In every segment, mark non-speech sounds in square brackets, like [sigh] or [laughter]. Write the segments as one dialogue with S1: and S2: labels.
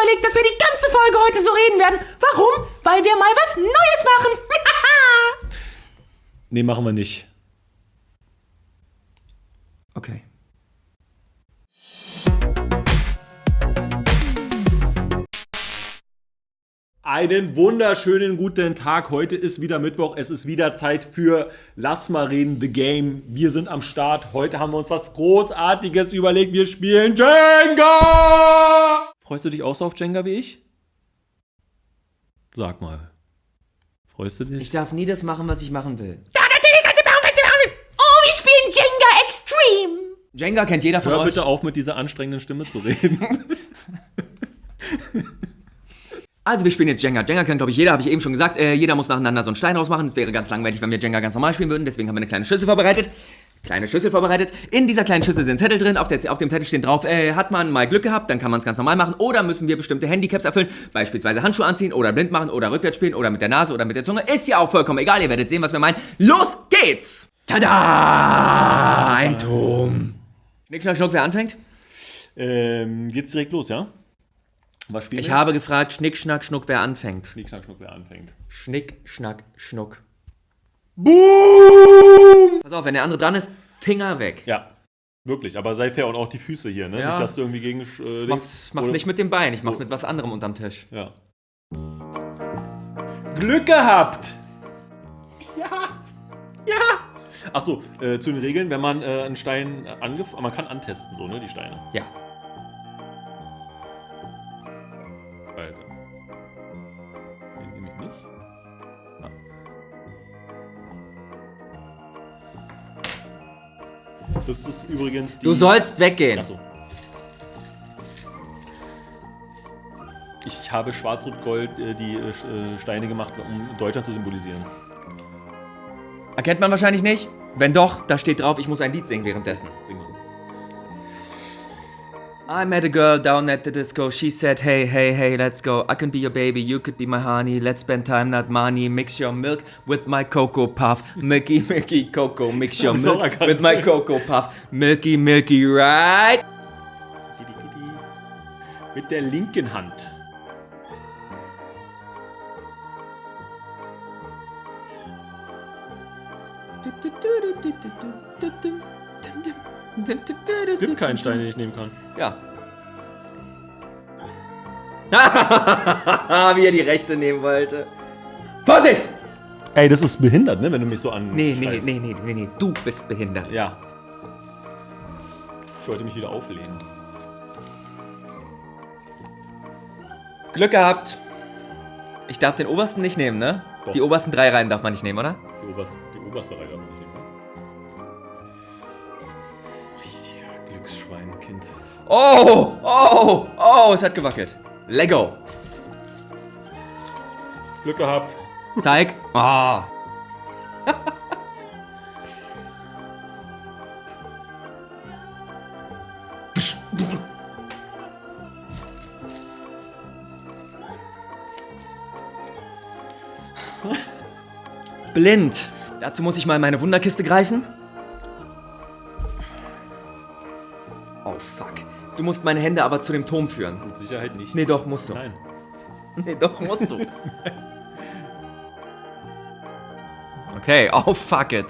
S1: überlegt, dass wir die ganze Folge heute so reden werden. Warum? Weil wir mal was Neues machen. [laughs]
S2: Nee, machen wir nicht.
S1: okay.
S2: Einen wunderschönen guten Tag. Heute ist wieder Mittwoch. Es ist wieder Zeit für Lass mal reden, The Game. Wir sind am Start. Heute haben wir uns was Großartiges überlegt. Wir spielen Jenga! Freust du dich auch so auf Jenga wie ich? Sag mal. Freust du dich?
S1: Ich darf nie das machen, was ich machen will.
S3: Ja, natürlich kannst du machen, was du machen willst. Oh, wir spielen Jenga Extreme.
S1: Jenga kennt jeder von
S2: Hör
S1: euch.
S2: bitte auf, mit dieser anstrengenden Stimme zu reden. [laughs] [laughs]
S1: Also wir spielen jetzt Jenga. Jenga kennt, glaube ich, jeder, habe ich eben schon gesagt. Äh, jeder muss nacheinander so einen Stein rausmachen. Es wäre ganz langweilig, wenn wir Jenga ganz normal spielen würden. Deswegen haben wir eine kleine Schüssel vorbereitet. Kleine Schüssel vorbereitet. In dieser kleinen Schüssel sind Zettel drin. Auf, der, auf dem Zettel stehen drauf, äh, hat man mal Glück gehabt, dann kann man es ganz normal machen. Oder müssen wir bestimmte Handicaps erfüllen. Beispielsweise Handschuhe anziehen oder blind machen oder rückwärts spielen oder mit der Nase oder mit der Zunge. Ist ja auch vollkommen egal. Ihr werdet sehen, was wir meinen. Los geht's! Tada! Ein Turm. Schnick, schnack, schnuck, wer anfängt?
S2: ähm, geht's direkt los, ja? Was spielen
S1: Ich
S2: wir?
S1: habe gefragt, Schnick, Schnack, Schnuck, wer anfängt.
S2: Schnick, schnack, schnuck, wer anfängt.
S1: Schnick, Schnack, Schnuck.
S2: Boom!
S1: Pass auf, wenn der andere dran ist, Finger weg.
S2: Ja, wirklich. Aber sei fair und auch die Füße hier, ne?
S1: Ja.
S2: Nicht, dass du irgendwie gegen. Äh,
S1: Mach's, mach's nicht mit dem Bein, ich mach's mit was anderem unterm Tisch.
S2: Ja. Glück gehabt! Ja! Ja! Achso, äh, zu den Regeln, wenn man äh, einen Stein angef... Man kann antesten, so, ne, die Steine.
S1: Ja.
S2: Das ist übrigens die...
S1: Du sollst weggehen.
S2: Achso. Ich habe Schwarz-Rot-Gold äh, die äh, äh, Steine gemacht, um Deutschland zu symbolisieren.
S1: Erkennt man wahrscheinlich nicht? Wenn doch, da steht drauf, ich muss ein Lied singen währenddessen.
S2: Sing mal.
S1: I met a girl down at the disco. She said, Hey, hey, hey, let's go. I can be your baby, you could be my honey. Let's spend time, not money. Mix your milk with my cocoa puff. Milky, [laughs] milky cocoa. Mix your
S2: Hab ich auch
S1: milk with my cocoa puff. Milky, milky, right?
S2: Kidi, kidi. Mit der linken Hand. Gibt keinen Stein, den ich nehmen kann.
S1: Ja. [laughs] Wie er die rechte nehmen wollte. Vorsicht!
S2: Ey, das ist behindert, ne, wenn du mich so an.
S1: Nee, nee, nee, nee, nee, nee. Du bist behindert.
S2: Ja. Ich wollte mich wieder auflehnen.
S1: Glück gehabt. Ich darf den obersten nicht nehmen, ne?
S2: Doch.
S1: Die obersten drei Reihen darf man nicht nehmen, oder?
S2: Die oberste, die oberste Reihe darf man nicht nehmen.
S1: Oh, oh, oh, es hat gewackelt. Lego.
S2: Glück gehabt.
S1: Zeig. Ah. Blind. Dazu muss ich mal in meine Wunderkiste greifen. Du musst meine Hände aber zu dem Turm führen.
S2: Mit Sicherheit nicht.
S1: Nee, doch, musst du.
S2: Nein. [laughs]
S1: Nee, doch, musst du. [laughs] Okay, oh fuck it.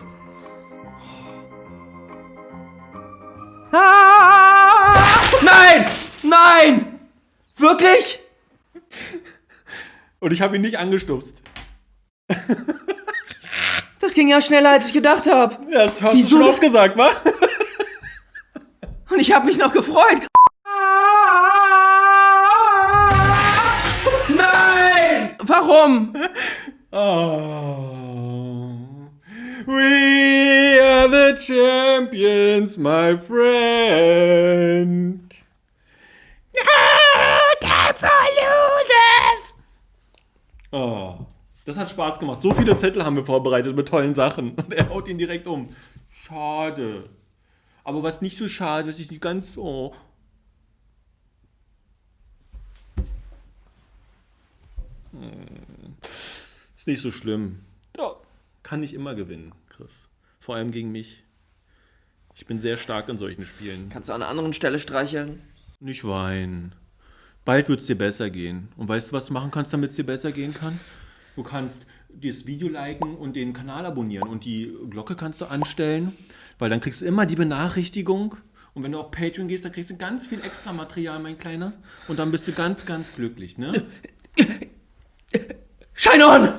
S1: Ah! Nein! Nein! Wirklich?
S2: Und ich habe ihn nicht angestupst. [laughs]
S1: Das ging ja schneller, als ich gedacht habe.
S2: Ja, das hast
S1: Wieso?
S2: du schon oft gesagt, wa?
S1: Und ich habe mich noch gefreut. Warum?
S2: Oh. We are the champions, my friend.
S3: Time for losers.
S2: Oh. Das hat Spaß gemacht. So viele Zettel haben wir vorbereitet mit tollen Sachen. [laughs] Und er haut ihn direkt um. Schade. Aber was nicht so schade ist, ist nicht ganz so. Ist nicht so schlimm. Ja. Kann nicht immer gewinnen, Chris. Vor allem gegen mich. Ich bin sehr stark in solchen Spielen.
S1: Kannst du an einer anderen Stelle streicheln?
S2: Nicht weinen. Bald wird es dir besser gehen. Und weißt du, was du machen kannst, damit es dir besser gehen kann? Du kannst das Video liken und den Kanal abonnieren und die Glocke kannst du anstellen, weil dann kriegst du immer die Benachrichtigung. Und wenn du auf Patreon gehst, dann kriegst du ganz viel extra Material, mein Kleiner. Und dann bist du ganz, ganz glücklich, ne? [laughs]
S1: Shine on!